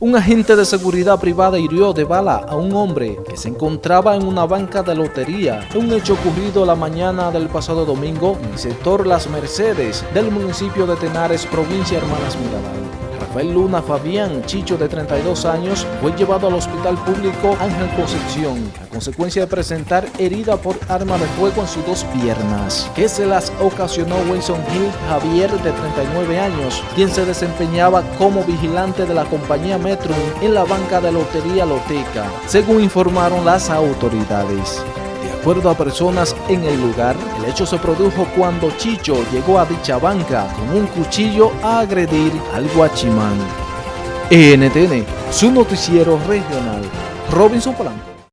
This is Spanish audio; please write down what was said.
Un agente de seguridad privada hirió de bala a un hombre que se encontraba en una banca de lotería, un hecho ocurrido la mañana del pasado domingo en el sector Las Mercedes del municipio de Tenares, provincia Hermanas Mirabal. Rafael Luna Fabián Chicho, de 32 años, fue llevado al hospital público Ángel Concepción a consecuencia de presentar herida por arma de fuego en sus dos piernas, que se las ocasionó Wilson Hill Javier, de 39 años, quien se desempeñaba como vigilante de la compañía Metro en la banca de lotería Loteca, según informaron las autoridades acuerdo a personas en el lugar, el hecho se produjo cuando Chicho llegó a dicha banca con un cuchillo a agredir al guachimán. NTN, su noticiero regional, Robinson Polanco.